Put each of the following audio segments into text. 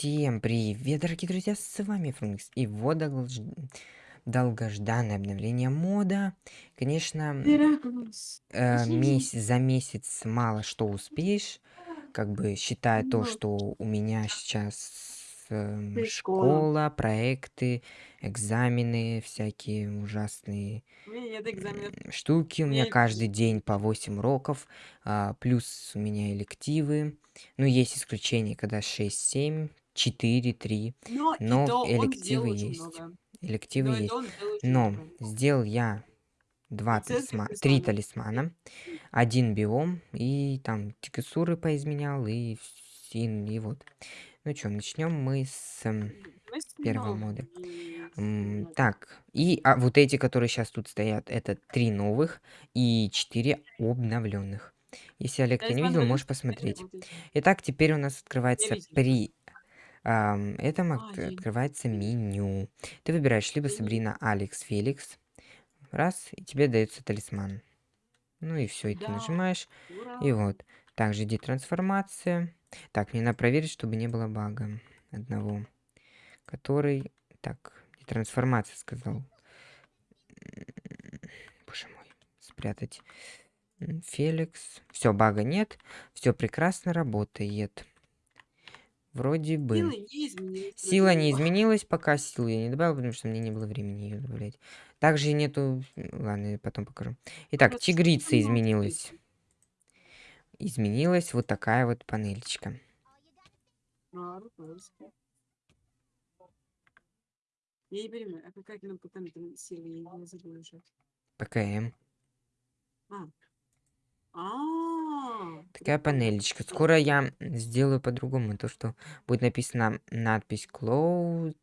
Всем привет, дорогие друзья, с вами Фрункс. И вот долж... долгожданное обновление мода. Конечно, э, месяц, за месяц мало что успеешь. Как бы считая то, что у меня сейчас ты школа. проекты, экзамены, всякие ужасные штуки. У меня каждый день по 8 уроков, а, плюс у меня элективы. Ну, есть исключения, когда 6-7, 4-3, Но и но то элективы есть. много. Элективы Но есть. Но много. сделал я два талисмана, три талисмана. один биом, и там текстуры поизменял, и, и, и вот. Ну что, начнем мы с эм, Мы с первого мода. Так, и а вот эти, которые сейчас тут стоят, это три новых и четыре обновленных. Если Олег ты не видел, можешь посмотреть. Итак, теперь у нас открывается при ам, этом А, открывается меню. Ты выбираешь либо Сабрина, Алекс, Феликс. Раз, и тебе дается талисман. Ну и все, и ты Да, нажимаешь. ура. И вот. Также детрансформация. Так, мне надо проверить, чтобы не было бага одного. Который... Так, детрансформация сказал. Боже мой. Спрятать. Феликс. Все, бага нет. Все прекрасно работает. Вроде бы. Силы не изменились. Сила не изменилась, пока силу я не добавил, потому что мне не было времени ее добавлять. Также нету... Ладно, я потом покажу. Итак, Вот тигрица изменилась. Изменилась вот такая вот панельчика. А. Я не понимаю, а какая потом там сила, я не забыла уже. ПКМ. А, Такая панелечка. Скоро я сделаю по-другому. То, что будет написано надпись Cloud.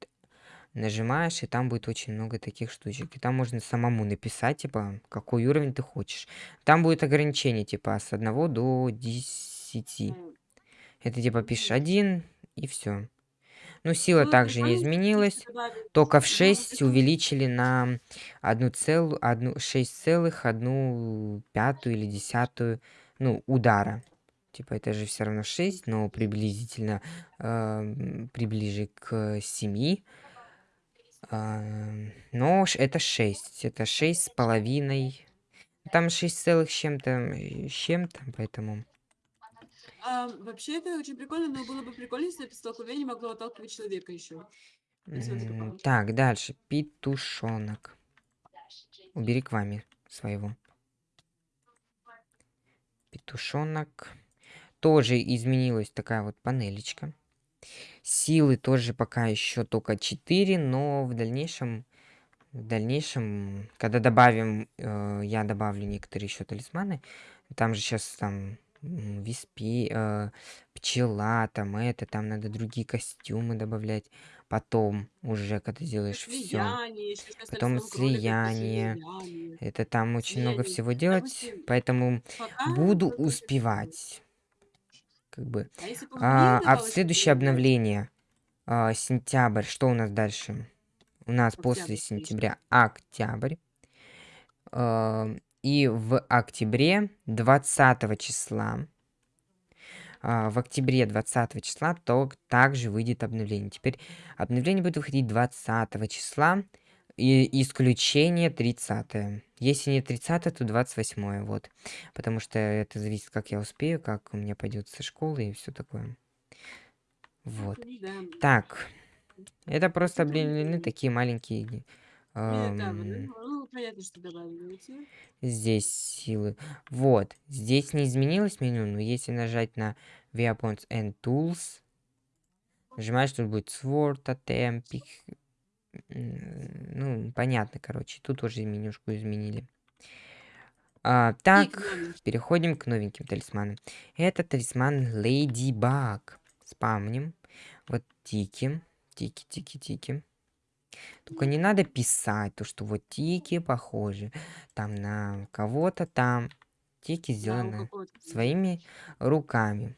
Нажимаешь, и там будет очень много таких штучек. И там можно самому написать, типа, какой уровень ты хочешь. Там будет ограничение, типа, с 1 до 10. Ну, Это типа пишешь Мгм. один и все. Ну, сила Было также не изменилась. Только в было бы 6 прикольно. увеличили на одну целую, одну, 6 целых, одну пятую или десятую, ну, удара. Типа это же все равно 6, но приблизительно эм, приближе к 7. но ш- это 6. Это 6 с половиной. Там 6 целых с чем-то, э, с чем-то, поэтому... А, вообще это очень прикольно, но было бы прикольно, если это столкновение могло отталкивать человека еще. Так, дальше. Петушонок. Убери к вами своего. Петушонок. Тоже изменилась такая вот панелечка. Силы тоже пока еще только 4, но в дальнейшем, в дальнейшем, когда добавим, э, я добавлю некоторые еще талисманы. Там же сейчас там виспи, э, пчела, там это, там надо другие костюмы добавлять. Потом уже, когда сделаешь все. Потом слияние. Это там очень много слияние. всего делать, поэтому пока буду успевать. Как бы. А А, а в следующее обновление, а, сентябрь, что у нас дальше? У нас после Октябрь, конечно. сентября октябрь. А, И в октябре 20 числа, а, в октябре 20 числа то также выйдет обновление. Теперь обновление будет выходить 20 числа, и исключение 30 Если не 30 то 28 вот. Потому что это зависит, как я успею, как у меня пойдет со школы и все такое. Вот. Ну да. Так, это просто обновлены прикольно. такие маленькие Нет, понятно, что добавили эти. здесь силы. Вот, здесь не изменилось меню, но если нажать на Weapons and Tools, нажимаешь, тут будет Sword, Totem, Pick, ну, понятно, короче, тут уже менюшку изменили. А, так, переходим к новеньким талисманам. Это талисман Ladybug. Спамним. Вот тики. Тики, тики, тики. Только не надо писать то, что вот тики похожи там на кого-то там. Тики Да, сделаны своими руками.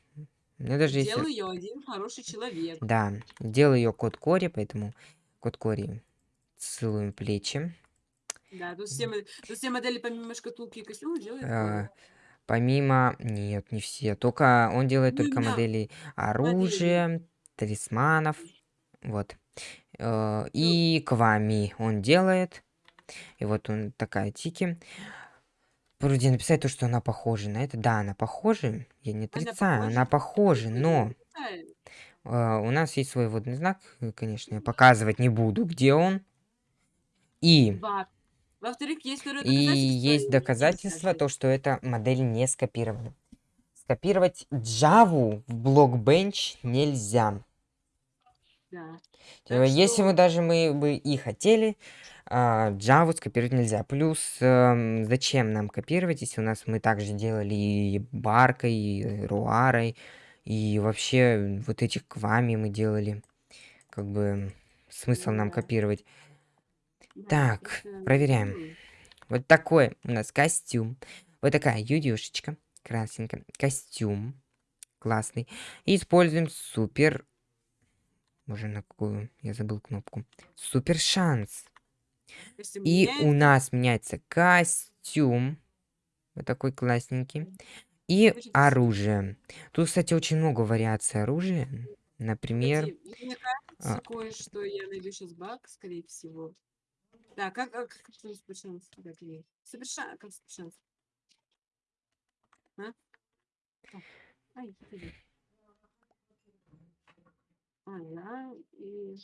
Ну, даже Сделал если... ее один хороший человек. Да, делал ее кот Кори, поэтому кот Кори целуем плечи. Да, тут все, тут все модели помимо шкатулки и костюма делают А, помимо... Нет, не все. Только он делает Ну, только именно модели модели. оружия, талисманов. Вот. Э, и Квами он делает. И вот он такая тики. Вроде написать то, что она похожа на это. Да, она похожа. Я не отрицаю, она похожа, но... Uh, у нас есть свой водный знак, конечно, я показывать не буду, где он. И... Во-вторых, есть И есть доказательства, то, что эта модель не скопирована. Скопировать Java в Blockbench нельзя. Да. Если что... мы даже мы бы и хотели, а, Java скопировать нельзя. Плюс, эм, зачем нам копировать, если у нас мы также делали и Баркой, и Руарой, и вообще вот этих Квами мы делали. Как бы смысл нам копировать. Так, проверяем. Вот такой у нас костюм. Вот такая юдюшечка. Красненькая. Костюм. Классный. И используем супер... Уже на какую? Я забыл кнопку. Супер шанс. И у нас меняется костюм. Вот такой классненький. И оружие. Тут, кстати, очень много вариаций оружия. Например... Мне кажется, а... кое-что я найду сейчас баг, скорее всего. Да, как, как, как? Как ли? Супершанс, как супершанс? А? Ай, А, да, и...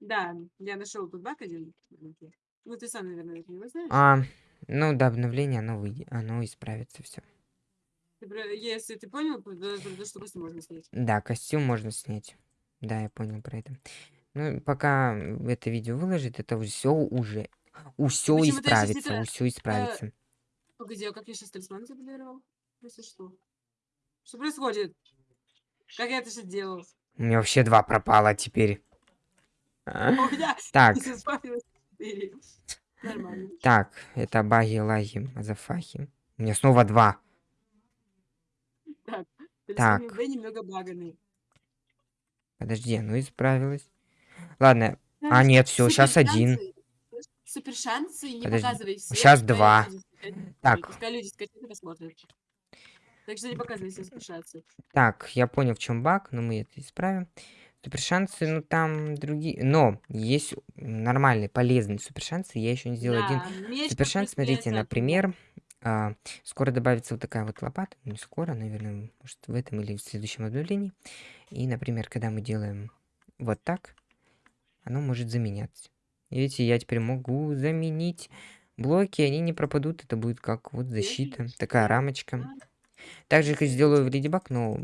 Да, я нашел тут баг один. Ну, ты сам, наверное, не знаешь. А, ну, до обновления оно, выйдет, оно исправится все. Если ты понял, то, что костюм можно снять. Да, костюм можно снять. Да, я понял про это. Ну, пока это видео выложит, это все уже... Все исправится, у все исправится. Э, погоди, а как я сейчас талисман заблокировал? Если что. Что происходит? Как я это сейчас делал? У меня вообще два пропало теперь. Так. Так, это баги, лаги, мазафахи. У меня снова два. Так. Так. немного. Подожди, ну исправилась. Ладно. А, нет, все, сейчас один. Супер шансы, не Подожди. показывай. Сейчас два. Так. Пускай люди скачают и посмотрят. Так что не показывай все шансы. Так, я понял, в чем баг, но мы это исправим. Супер шансы, ну там другие. Но есть нормальные, полезные супер шансы. Я еще не сделал да, один супер шанс. Смотрите, например, а, скоро добавится вот такая вот лопата. Не скоро, наверное, может в этом или в следующем обновлении. И, например, когда мы делаем вот так, оно может заменяться. Видите, я теперь могу заменить блоки, они не пропадут. Это будет как вот защита, такая рамочка. Также как сделаю в Ladybug, но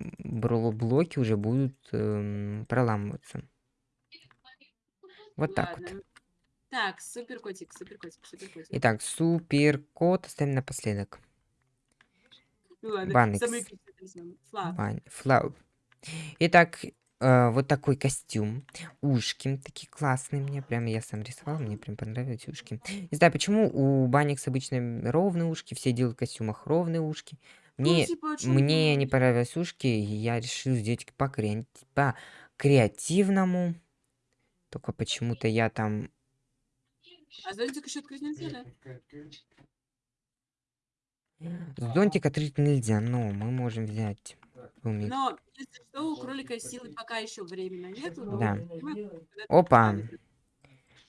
блоки уже будут эм, проламываться. Вот так вот. Так, супер котик, супер котик, супер котик. Итак, супер кот оставим напоследок. Ну Банекс. Флау. Итак, э, вот такой костюм. Ушки такие классные мне. Прям я сам рисовал, мне прям понравились ушки. Не знаю, почему у Баникс обычно ровные ушки, все делают в костюмах ровные ушки. Мне, ну, типа, мне не понравились ушки, и я решил сделать по, кре... по креативному. Только почему-то я там... А зонтик еще открыть нельзя, да? Зонтик открыть нельзя, но мы можем взять Уметь. Но, если что, у кролика силы пока еще временно нету. Да. Опа.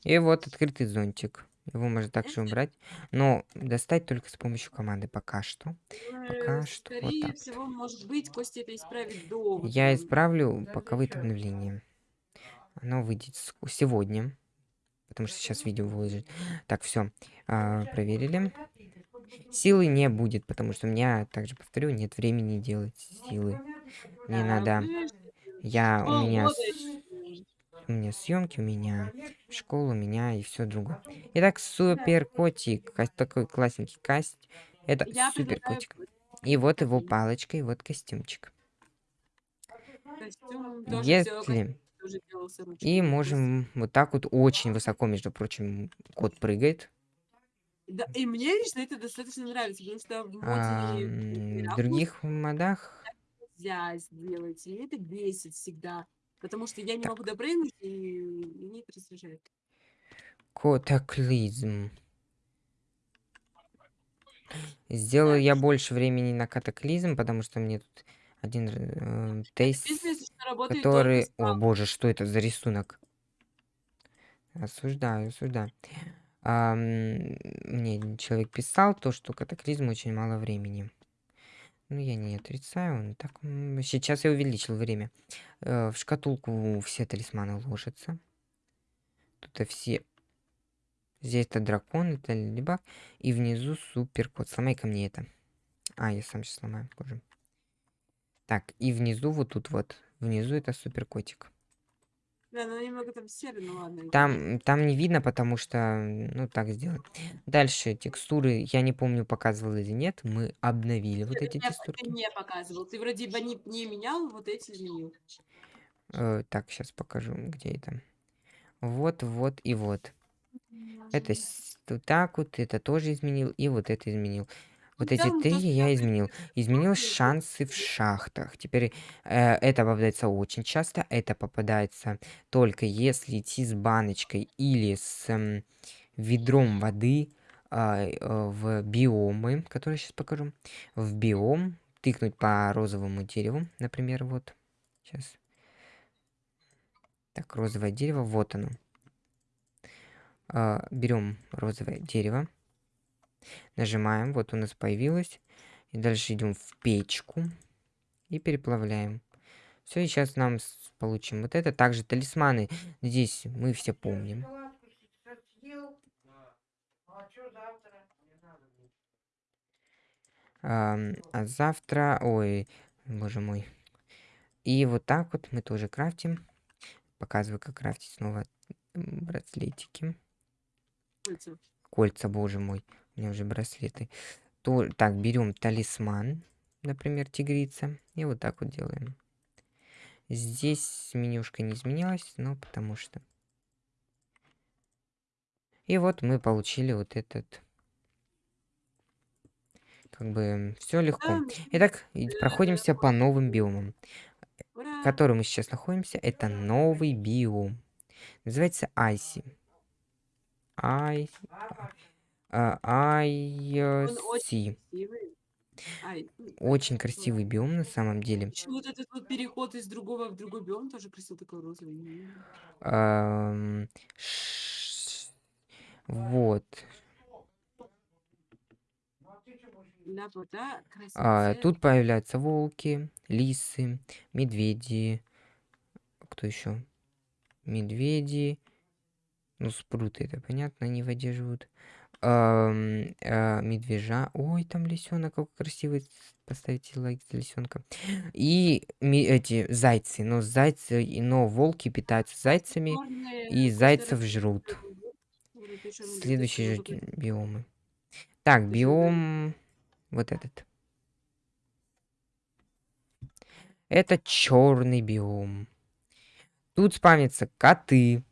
И вот открытый зонтик. Его можно также убрать. Но достать только с помощью команды пока что. Пока э, что вот так. всего, может быть, Костя это исправит до... Я исправлю, пока выйдет обновление. Оно выйдет сегодня. Потому что сейчас видео выложит. Так, все. А, проверили. Силы не будет, потому что у меня, также повторю, нет времени делать силы. Мне надо... Я... У меня... У меня съемки, у меня школа, у меня и все другое. Итак, супер котик. Такой классненький каст. Это супер котик. И вот его палочка, и вот костюмчик. Если... И можем вот так вот очень высоко, между прочим, кот прыгает. Да, и мне лично это достаточно нравится, потому что в А, в других модах... нельзя сделать, и это бесит всегда. Потому что я не могу допрыгнуть, и меня это раздражает. Катаклизм. Сделаю я больше времени на катаклизм, потому что мне тут один э, только Который... О, боже, что это за рисунок? Осуждаю, осуждаю. Ам, мне человек писал то, что катаклизм очень мало времени. Ну, я не отрицаю. Так, сейчас я увеличил время. Э, в шкатулку все талисманы ложатся. Тут все... Здесь это дракон, это либак. И внизу супер кот. Сломай-ка мне это. А, я сам сейчас сломаю позже. Так, и внизу вот тут вот. Внизу это супер котик. Да, ну немного там серый, ну ладно. Там, там не видно, потому что, ну, так сделано. Дальше текстуры, я не помню, показывал или нет. Мы обновили вот Ты эти мне ты мне показывал. Ты вроде бы не не менял, вот эти изменил. Э, так, сейчас покажу, где это. Вот, вот и вот. Это вот так вот, это тоже изменил, и вот это изменил. Вот эти три я изменил. Изменил шансы в шахтах. Теперь э, это попадается очень часто. Это попадается только если идти с баночкой или с эм, ведром воды а, э, в биомы, которые сейчас покажу. В биом тыкнуть по розовому дереву, например, вот. Сейчас. Так, розовое дерево, вот оно. А, берем розовое дерево, нажимаем, вот у нас появилось. И дальше идем в печку и переплавляем. Все, и сейчас нам получим вот это. Также талисманы здесь мы все помним. А завтра? Ой, боже мой. И вот так вот мы тоже крафтим. Показываю, как крафтить снова браслетики. Кольца. Боже мой. У меня уже браслеты. То, так, берем талисман, например, тигрица. И вот так вот делаем. Здесь менюшка не изменилась, но потому что... И вот мы получили вот этот... Как бы все легко. Итак, проходимся по новым биомам. в котором мы сейчас находимся, это новый биом. Называется Айси. Красивый. Ай, м, Очень красивый биом на самом деле. ещё вот этот вот переход из другого в другой биом тоже красивый такой розовый. Вот. А, тут появляются волки, лисы, медведи. Кто еще? Медведи. Ну, спруты, это понятно, они в воде живут. Ам, а, медвежа. Ой, там лисенок, какой красивый. Поставьте лайк за лисенка. И эти зайцы. Но зайцы, но волки питаются зайцами, и зайцев жрут. надо Следующие биомы. Так, биом вот этот. Это черный биом. Тут спавнятся коты.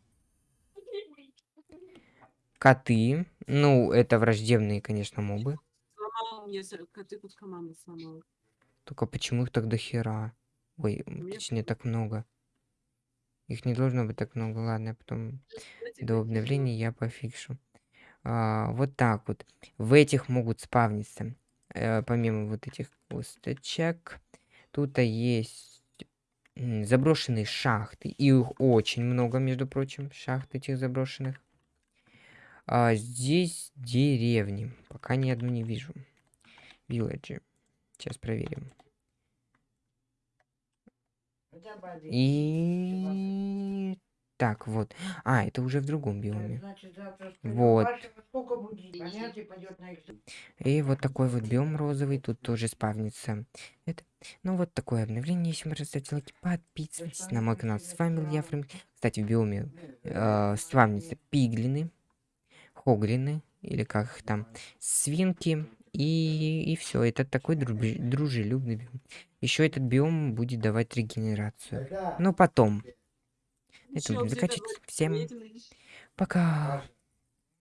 Коты. Ну, это враждебные, конечно, мобы. Сломал мне с коты куска мамы сломал. Только почему их так до хера? Ой, м, Мне точнее, так много. Их не должно быть так много. Ладно, потом до обновления я пофикшу. А, вот так вот. В этих могут спавниться, э, помимо вот этих косточек, тут есть м, заброшенные шахты. И их очень много, между прочим, шахт этих заброшенных. А здесь деревни. Пока ни одну не вижу. Вилледжи. Сейчас проверим. И... Так, вот. А, это уже в другом биоме. Значит, завтра встаём. Вот. И вот такой вот биом розовый тут тоже спавнится. Это, ну вот такое обновление. Если вы ставьте лайки, подписывайтесь на мой канал. С вами был я, Фрэнк. Кстати, в биоме э, спавнятся пиглины, хоглины, или как их там, свинки. И, и все, это такой дружи- дружелюбный биом. Еще этот биом будет давать регенерацию. Но потом. Это будем заканчивать. Всем пока.